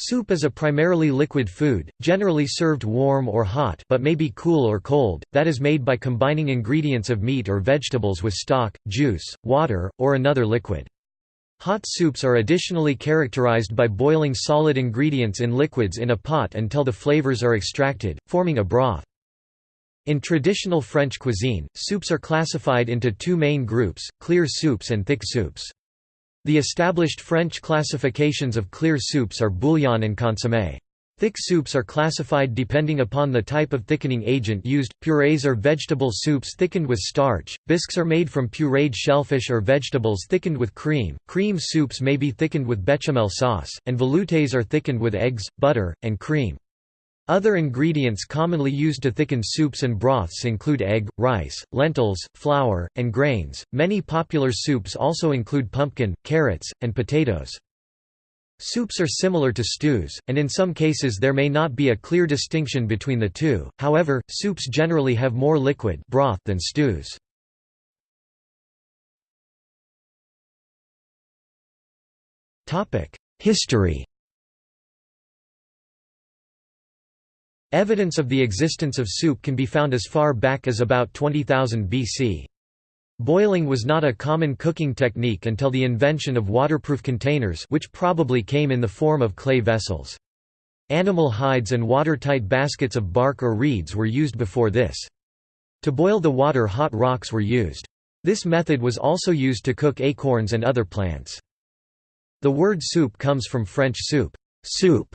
Soup is a primarily liquid food, generally served warm or hot but may be cool or cold, that is made by combining ingredients of meat or vegetables with stock, juice, water, or another liquid. Hot soups are additionally characterized by boiling solid ingredients in liquids in a pot until the flavors are extracted, forming a broth. In traditional French cuisine, soups are classified into two main groups, clear soups and thick soups. The established French classifications of clear soups are bouillon and consommé. Thick soups are classified depending upon the type of thickening agent used. Purees are vegetable soups thickened with starch. Bisques are made from pureed shellfish or vegetables thickened with cream. Cream soups may be thickened with bechamel sauce, and veloutes are thickened with eggs, butter, and cream. Other ingredients commonly used to thicken soups and broths include egg, rice, lentils, flour, and grains. Many popular soups also include pumpkin, carrots, and potatoes. Soups are similar to stews, and in some cases there may not be a clear distinction between the two, however, soups generally have more liquid broth than stews. History Evidence of the existence of soup can be found as far back as about 20,000 BC. Boiling was not a common cooking technique until the invention of waterproof containers which probably came in the form of clay vessels. Animal hides and watertight baskets of bark or reeds were used before this. To boil the water hot rocks were used. This method was also used to cook acorns and other plants. The word soup comes from French soup, soup,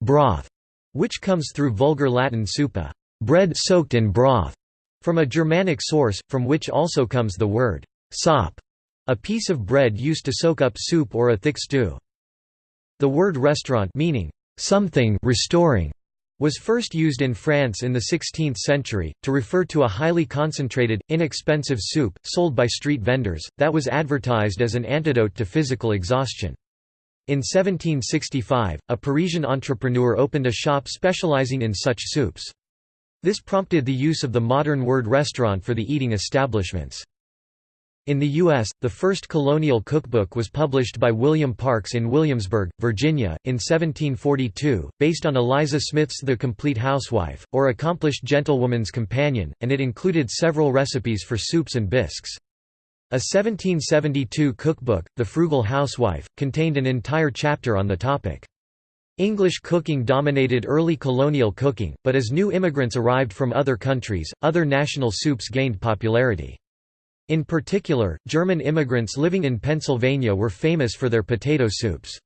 broth, which comes through Vulgar Latin supa bread soaked in broth", from a Germanic source, from which also comes the word sop, a piece of bread used to soak up soup or a thick stew. The word restaurant meaning something restoring was first used in France in the 16th century, to refer to a highly concentrated, inexpensive soup, sold by street vendors, that was advertised as an antidote to physical exhaustion. In 1765, a Parisian entrepreneur opened a shop specializing in such soups. This prompted the use of the modern word restaurant for the eating establishments. In the U.S., the first colonial cookbook was published by William Parks in Williamsburg, Virginia, in 1742, based on Eliza Smith's The Complete Housewife, or Accomplished Gentlewoman's Companion, and it included several recipes for soups and bisques. A 1772 cookbook, The Frugal Housewife, contained an entire chapter on the topic. English cooking dominated early colonial cooking, but as new immigrants arrived from other countries, other national soups gained popularity. In particular, German immigrants living in Pennsylvania were famous for their potato soups.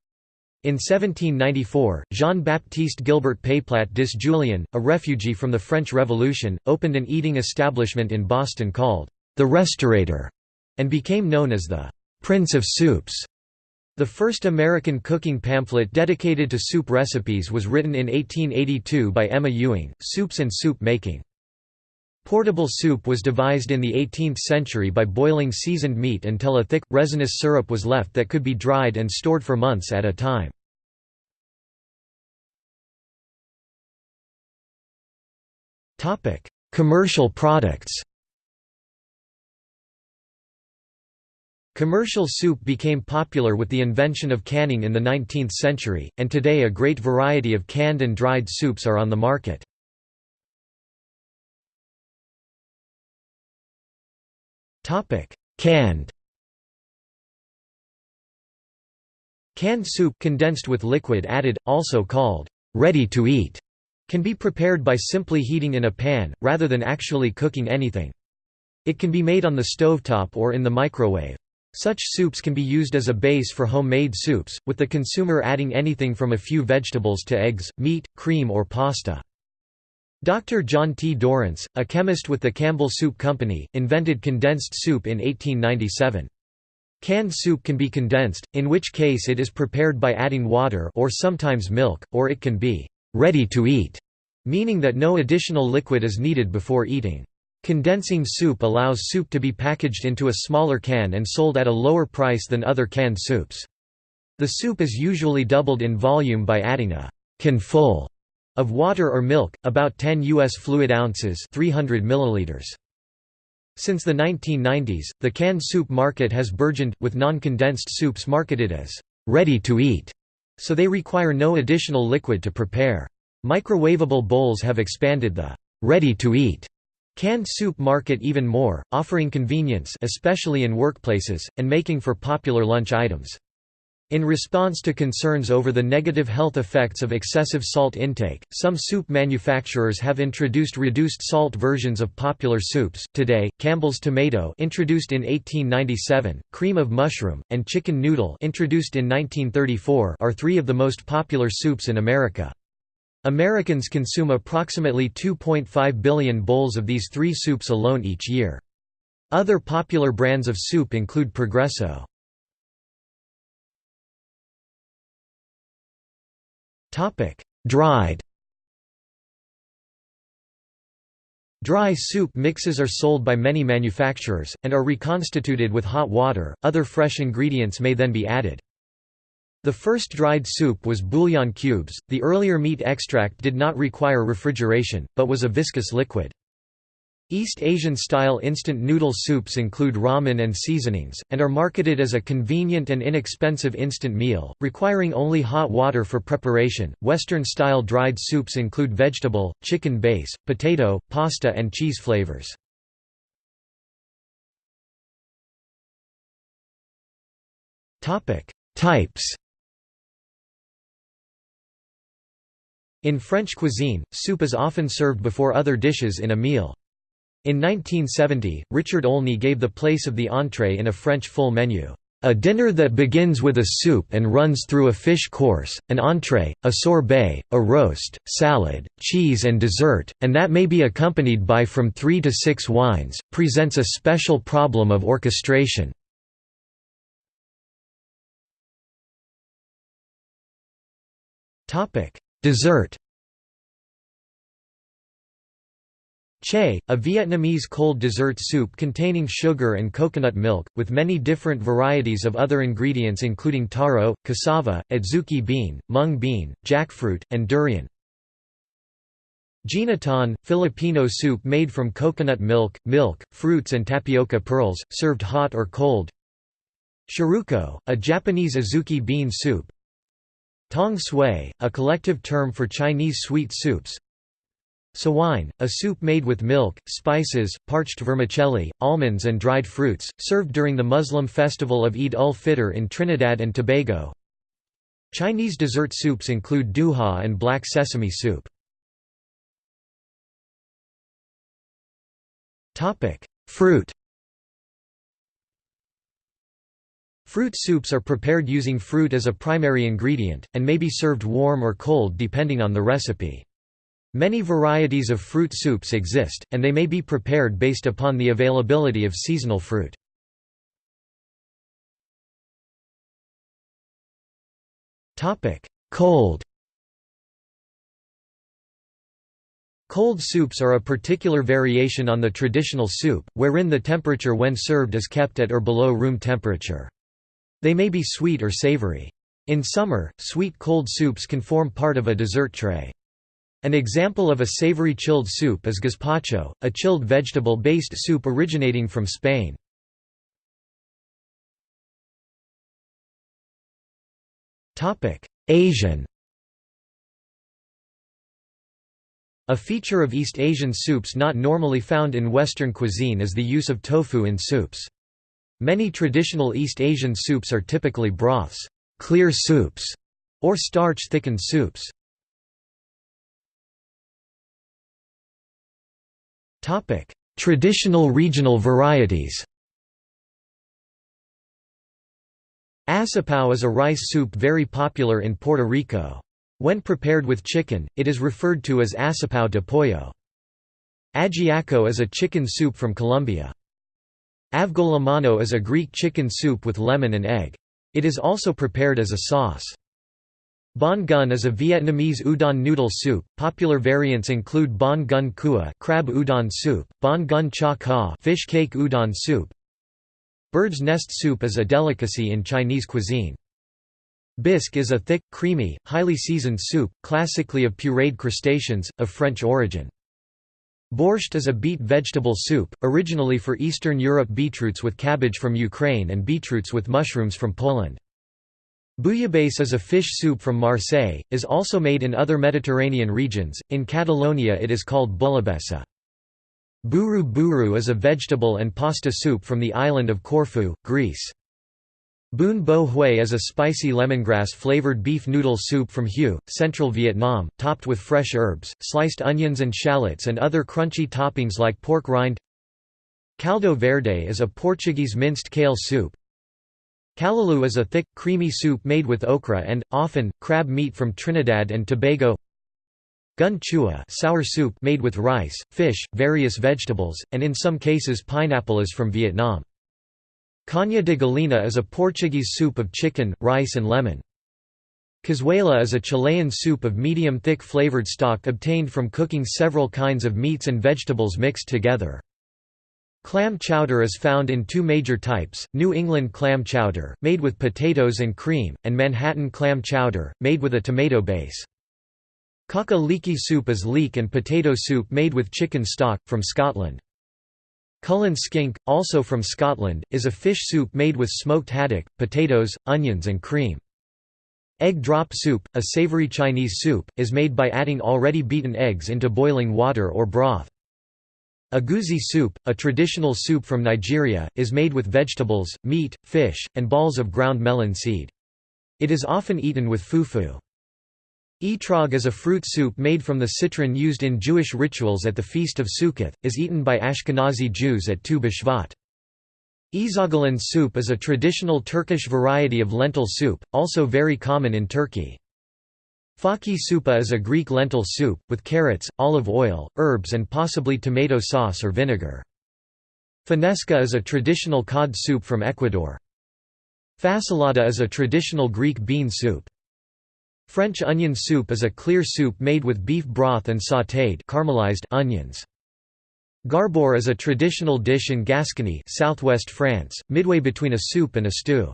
In 1794, Jean-Baptiste Gilbert Payplat dis Julien, a refugee from the French Revolution, opened an eating establishment in Boston called, The Restaurator and became known as the Prince of Soups. The first American cooking pamphlet dedicated to soup recipes was written in 1882 by Emma Ewing, Soups and Soup Making. Portable soup was devised in the 18th century by boiling seasoned meat until a thick, resinous syrup was left that could be dried and stored for months at a time. Commercial products Commercial soup became popular with the invention of canning in the 19th century, and today a great variety of canned and dried soups are on the market. Canned Canned soup condensed with liquid added, also called ready to eat, can be prepared by simply heating in a pan, rather than actually cooking anything. It can be made on the stovetop or in the microwave. Such soups can be used as a base for homemade soups, with the consumer adding anything from a few vegetables to eggs, meat, cream or pasta. Dr. John T. Dorrance, a chemist with the Campbell Soup Company, invented condensed soup in 1897. Canned soup can be condensed, in which case it is prepared by adding water or sometimes milk, or it can be ready to eat, meaning that no additional liquid is needed before eating. Condensing soup allows soup to be packaged into a smaller can and sold at a lower price than other canned soups. The soup is usually doubled in volume by adding a can full of water or milk, about 10 U.S. fluid ounces 300 milliliters. Since the 1990s, the canned soup market has burgeoned, with non-condensed soups marketed as ready to eat so they require no additional liquid to prepare. Microwavable bowls have expanded the ready-to-eat canned soup market even more, offering convenience especially in workplaces, and making for popular lunch items. In response to concerns over the negative health effects of excessive salt intake, some soup manufacturers have introduced reduced salt versions of popular soups. Today, Campbell's tomato, introduced in 1897, cream of mushroom, and chicken noodle, introduced in 1934, are three of the most popular soups in America. Americans consume approximately 2.5 billion bowls of these three soups alone each year. Other popular brands of soup include Progresso. Dried. Dry soup mixes are sold by many manufacturers and are reconstituted with hot water. Other fresh ingredients may then be added. The first dried soup was bouillon cubes. The earlier meat extract did not require refrigeration, but was a viscous liquid. East Asian-style instant noodle soups include ramen and seasonings, and are marketed as a convenient and inexpensive instant meal, requiring only hot water for preparation. Western-style dried soups include vegetable, chicken base, potato, pasta and cheese flavors. Types In French cuisine, soup is often served before other dishes in a meal. In 1970, Richard Olney gave the place of the entree in a French full menu. A dinner that begins with a soup and runs through a fish course, an entree, a sorbet, a roast, salad, cheese and dessert, and that may be accompanied by from three to six wines, presents a special problem of orchestration. Dessert Che, a Vietnamese cold dessert soup containing sugar and coconut milk, with many different varieties of other ingredients including taro, cassava, adzuki bean, mung bean, jackfruit, and durian. Ginataan, Filipino soup made from coconut milk, milk, fruits and tapioca pearls, served hot or cold. Shiruko, a Japanese azuki bean soup. Tong sui, a collective term for Chinese sweet soups. Sawine, a soup made with milk, spices, parched vermicelli, almonds and dried fruits, served during the Muslim festival of Eid ul-Fitr in Trinidad and Tobago. Chinese dessert soups include duha and black sesame soup. Fruit Fruit soups are prepared using fruit as a primary ingredient, and may be served warm or cold depending on the recipe. Many varieties of fruit soups exist, and they may be prepared based upon the availability of seasonal fruit. Cold Cold soups are a particular variation on the traditional soup, wherein the temperature when served is kept at or below room temperature. They may be sweet or savory. In summer, sweet cold soups can form part of a dessert tray. An example of a savory chilled soup is gazpacho, a chilled vegetable-based soup originating from Spain. Asian A feature of East Asian soups not normally found in Western cuisine is the use of tofu in soups. Many traditional East Asian soups are typically broths, clear soups, or starch-thickened soups. Traditional regional varieties. Asopao is a rice soup very popular in Puerto Rico. When prepared with chicken, it is referred to as asopao de pollo. Ajiaco is a chicken soup from Colombia. Avgolemono is a Greek chicken soup with lemon and egg. It is also prepared as a sauce. Bánh canh is a Vietnamese udon noodle soup. Popular variants include bánh canh cua, crab udon soup, bánh canh chả cá, fish cake udon soup. Bird's nest soup is a delicacy in Chinese cuisine. Bisque is a thick, creamy, highly seasoned soup, classically of pureed crustaceans, of French origin. Borscht is a beet vegetable soup, originally for Eastern Europe beetroots with cabbage from Ukraine and beetroots with mushrooms from Poland. Bouillabaisse is a fish soup from Marseille, is also made in other Mediterranean regions, in Catalonia it is called bouillabaisse. Bourou bourou is a vegetable and pasta soup from the island of Corfu, Greece. Bún bò Huế is a spicy lemongrass-flavored beef noodle soup from Hue, central Vietnam, topped with fresh herbs, sliced onions and shallots and other crunchy toppings like pork rind. Caldo verde is a Portuguese minced kale soup, Callaloo is a thick, creamy soup made with okra and, often, crab meat from Trinidad and Tobago. Canh chua sour soup made with rice, fish, various vegetables, and in some cases pineapple is from Vietnam. Canja de galinha is a Portuguese soup of chicken, rice and lemon. Cazuela is a Chilean soup of medium-thick flavored stock obtained from cooking several kinds of meats and vegetables mixed together. Clam chowder is found in two major types, New England clam chowder, made with potatoes and cream, and Manhattan clam chowder, made with a tomato base. Cock a leekie soup is leek and potato soup made with chicken stock, from Scotland. Cullen skink, also from Scotland, is a fish soup made with smoked haddock, potatoes, onions and cream. Egg drop soup, a savory Chinese soup, is made by adding already beaten eggs into boiling water or broth. Egusi soup, a traditional soup from Nigeria, is made with vegetables, meat, fish, and balls of ground melon seed. It is often eaten with fufu. Etrog is a fruit soup made from the citron used in Jewish rituals at the Feast of Sukkot, is eaten by Ashkenazi Jews at Tu B'Shvat. Ezogelin soup is a traditional Turkish variety of lentil soup, also very common in Turkey. Faki soupa is a Greek lentil soup, with carrots, olive oil, herbs and possibly tomato sauce or vinegar. Fanesca is a traditional cod soup from Ecuador. Fasolada is a traditional Greek bean soup. French onion soup is a clear soup made with beef broth and sautéed caramelized onions. Garbure is a traditional dish in Gascony southwest France, midway between a soup and a stew.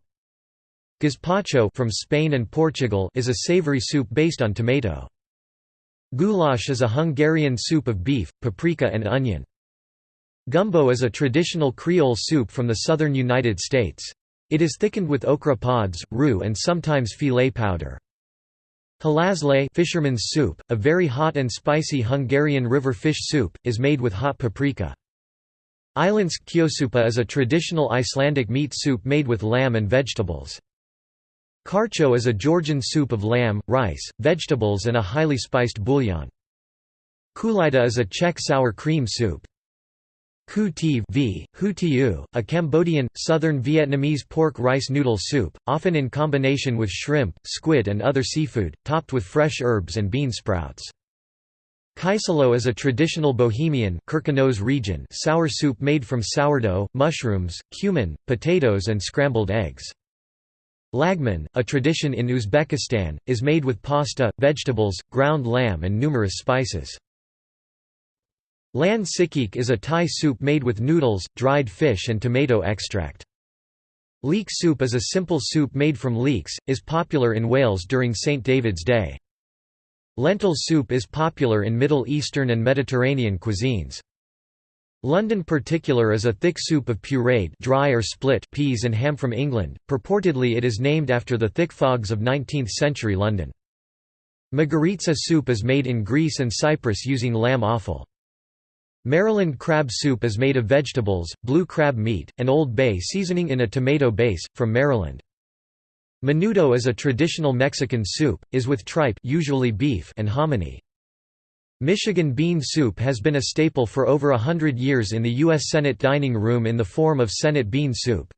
Gazpacho from Spain and Portugal is a savory soup based on tomato. Goulash is a Hungarian soup of beef, paprika and onion. Gumbo is a traditional Creole soup from the southern United States. It is thickened with okra pods, roux and sometimes filé powder. Halászlé fisherman's soup, a very hot and spicy Hungarian river fish soup, is made with hot paprika. Islandsk kjötsúpa is a traditional Icelandic meat soup made with lamb and vegetables. Kharcho is a Georgian soup of lamb, rice, vegetables and a highly spiced bouillon. Kulita is a Czech sour cream soup. Khu Tiv v, Hu Tiu, a Cambodian, southern Vietnamese pork rice noodle soup, often in combination with shrimp, squid and other seafood, topped with fresh herbs and bean sprouts. Kyselo is a traditional Bohemian region sour soup made from sourdough, mushrooms, cumin, potatoes and scrambled eggs. Lagman, a tradition in Uzbekistan, is made with pasta, vegetables, ground lamb and numerous spices. Lan sikik is a Thai soup made with noodles, dried fish and tomato extract. Leek soup is a simple soup made from leeks, is popular in Wales during St. David's Day. Lentil soup is popular in Middle Eastern and Mediterranean cuisines. London particular is a thick soup of pureed dry or split peas and ham from England, purportedly it is named after the thick fogs of 19th-century London. Magiritsa soup is made in Greece and Cyprus using lamb offal. Maryland crab soup is made of vegetables, blue crab meat, and Old Bay seasoning in a tomato base, from Maryland. Menudo is a traditional Mexican soup, is with tripe usually beef and hominy. Michigan bean soup has been a staple for over a hundred years in the U.S. Senate dining room in the form of Senate bean soup.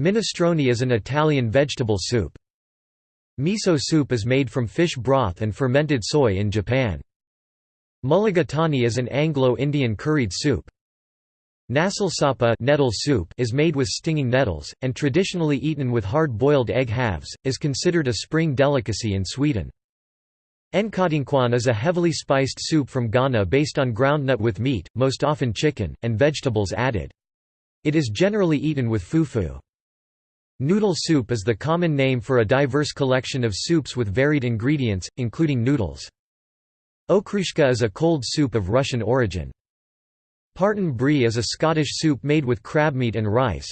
Minestrone is an Italian vegetable soup. Miso soup is made from fish broth and fermented soy in Japan. Mulligatawny is an Anglo-Indian curried soup. Nässelsoppa nettle soup is made with stinging nettles, and traditionally eaten with hard-boiled egg halves, is considered a spring delicacy in Sweden. Nkatenkwan is a heavily spiced soup from Ghana based on groundnut with meat, most often chicken, and vegetables added. It is generally eaten with fufu. Noodle soup is the common name for a diverse collection of soups with varied ingredients, including noodles. Okroshka is a cold soup of Russian origin. Partan bree is a Scottish soup made with crabmeat and rice.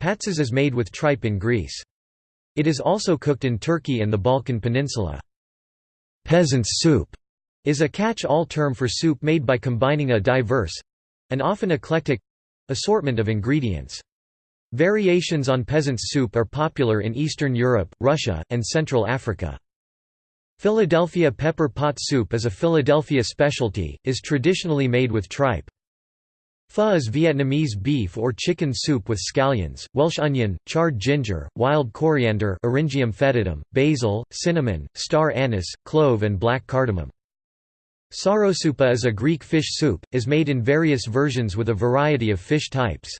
Patsas is made with tripe in Greece. It is also cooked in Turkey and the Balkan Peninsula. Peasant's soup is a catch-all term for soup made by combining a diverse—and often eclectic—assortment of ingredients. Variations on peasant's soup are popular in Eastern Europe, Russia, and Central Africa. Philadelphia pepper pot soup is a Philadelphia specialty, is traditionally made with tripe. Pho is Vietnamese beef or chicken soup with scallions, Welsh onion, charred ginger, wild coriander Eryngium foetidum, basil, cinnamon, star anise, clove and black cardamom. Psarosoupa is a Greek fish soup, is made in various versions with a variety of fish types.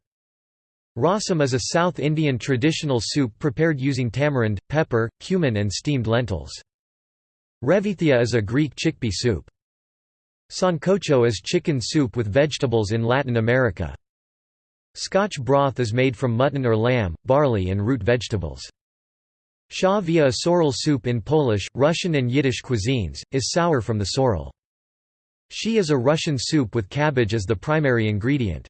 Rasam is a South Indian traditional soup prepared using tamarind, pepper, cumin and steamed lentils. Revithia is a Greek chickpea soup. Sancocho is chicken soup with vegetables in Latin America. Scotch broth is made from mutton or lamb, barley and root vegetables. Sha via a sorrel soup in Polish, Russian and Yiddish cuisines, is sour from the sorrel. Shchi is a Russian soup with cabbage as the primary ingredient.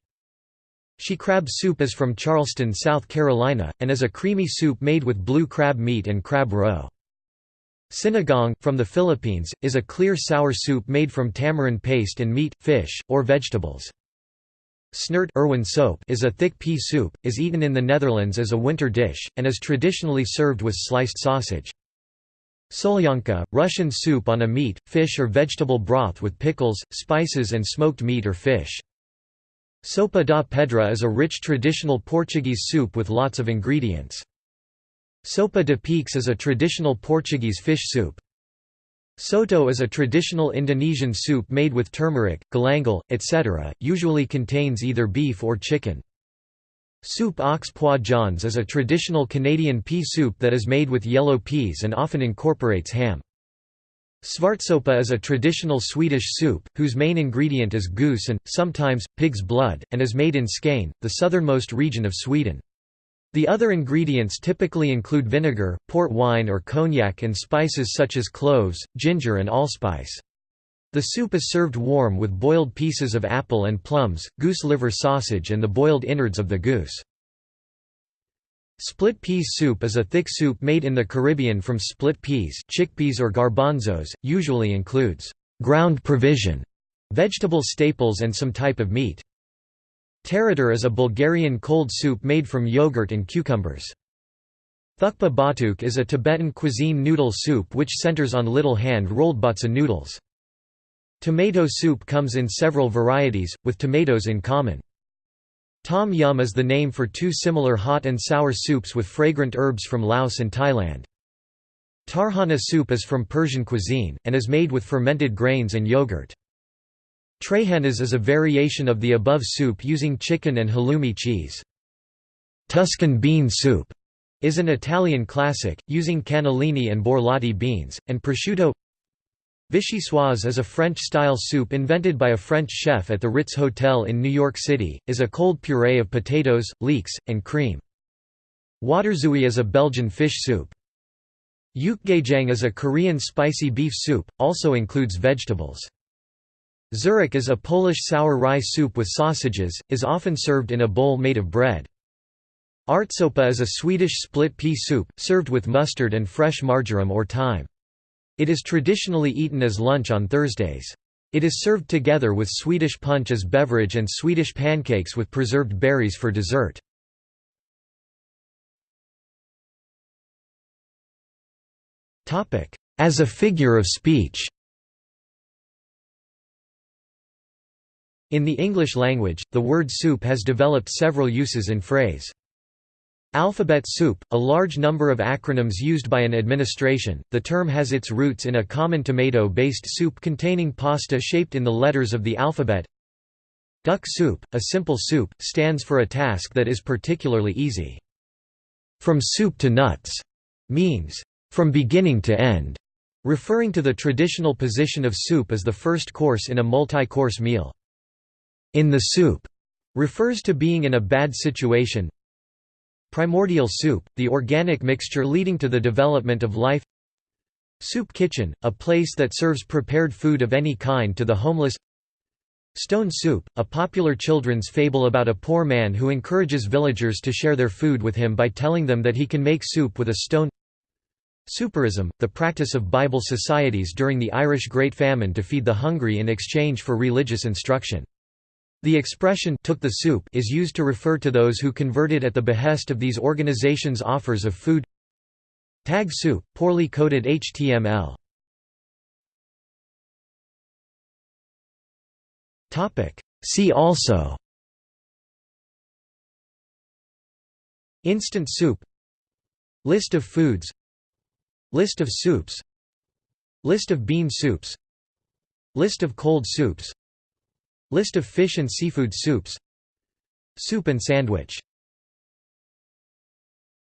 She crab soup is from Charleston, South Carolina, and is a creamy soup made with blue crab meat and crab roe. Sinigang, from the Philippines, is a clear sour soup made from tamarind paste and meat, fish, or vegetables. Snert is a thick pea soup, is eaten in the Netherlands as a winter dish, and is traditionally served with sliced sausage. Solyanka, Russian soup on a meat, fish or vegetable broth with pickles, spices and smoked meat or fish. Sopa da pedra is a rich traditional Portuguese soup with lots of ingredients. Sopa de peixe is a traditional Portuguese fish soup. Soto is a traditional Indonesian soup made with turmeric, galangal, etc., usually contains either beef or chicken. Soup aux pois jaunes is a traditional Canadian pea soup that is made with yellow peas and often incorporates ham. Svartsopa is a traditional Swedish soup, whose main ingredient is goose and, sometimes, pig's blood, and is made in Skane, the southernmost region of Sweden. The other ingredients typically include vinegar, port wine or cognac and spices such as cloves, ginger and allspice. The soup is served warm with boiled pieces of apple and plums, goose liver sausage and the boiled innards of the goose. Split peas soup is a thick soup made in the Caribbean from split peas chickpeas or garbanzos, usually includes ground provision, vegetable staples and some type of meat. Tarator is a Bulgarian cold soup made from yogurt and cucumbers. Thukpa batuk is a Tibetan cuisine noodle soup which centers on little hand-rolled batsa noodles. Tomato soup comes in several varieties, with tomatoes in common. Tom yum is the name for two similar hot and sour soups with fragrant herbs from Laos and Thailand. Tarhana soup is from Persian cuisine, and is made with fermented grains and yogurt. Trahanas is a variation of the above soup using chicken and halloumi cheese. Tuscan bean soup is an Italian classic, using cannellini and borlotti beans, and prosciutto Vichyssoise is a French-style soup invented by a French chef at the Ritz Hotel in New York City, is a cold puree of potatoes, leeks, and cream. Waterzooi is a Belgian fish soup. Yukgaejang is a Korean spicy beef soup, also includes vegetables. Żurek is a Polish sour rye soup with sausages, is often served in a bowl made of bread. Ärtsopa is a Swedish split pea soup, served with mustard and fresh marjoram or thyme. It is traditionally eaten as lunch on Thursdays. It is served together with Swedish punch as beverage and Swedish pancakes with preserved berries for dessert. As a figure of speech In the English language, the word soup has developed several uses in phrase. Alphabet soup, a large number of acronyms used by an administration, the term has its roots in a common tomato-based soup containing pasta shaped in the letters of the alphabet. Duck soup, a simple soup, stands for a task that is particularly easy. From soup to nuts means, from beginning to end, referring to the traditional position of soup as the first course in a multi-course meal in the soup refers to being in a bad situation. Primordial soup, the organic mixture leading to the development of life. Soup kitchen, a place that serves prepared food of any kind to the homeless. Stone Soup, a popular children's fable about a poor man who encourages villagers to share their food with him by telling them that he can make soup with a stone Souperism, the practice of Bible societies during the Irish Great Famine to feed the hungry in exchange for religious instruction. The expression took the soup is used to refer to those who converted at the behest of these organizations' offers of food. Tag soup, poorly coded HTML See also. Instant soup. List of foods. List of soups. List of bean soups. List of cold soups List of fish and seafood soups. Soup and sandwich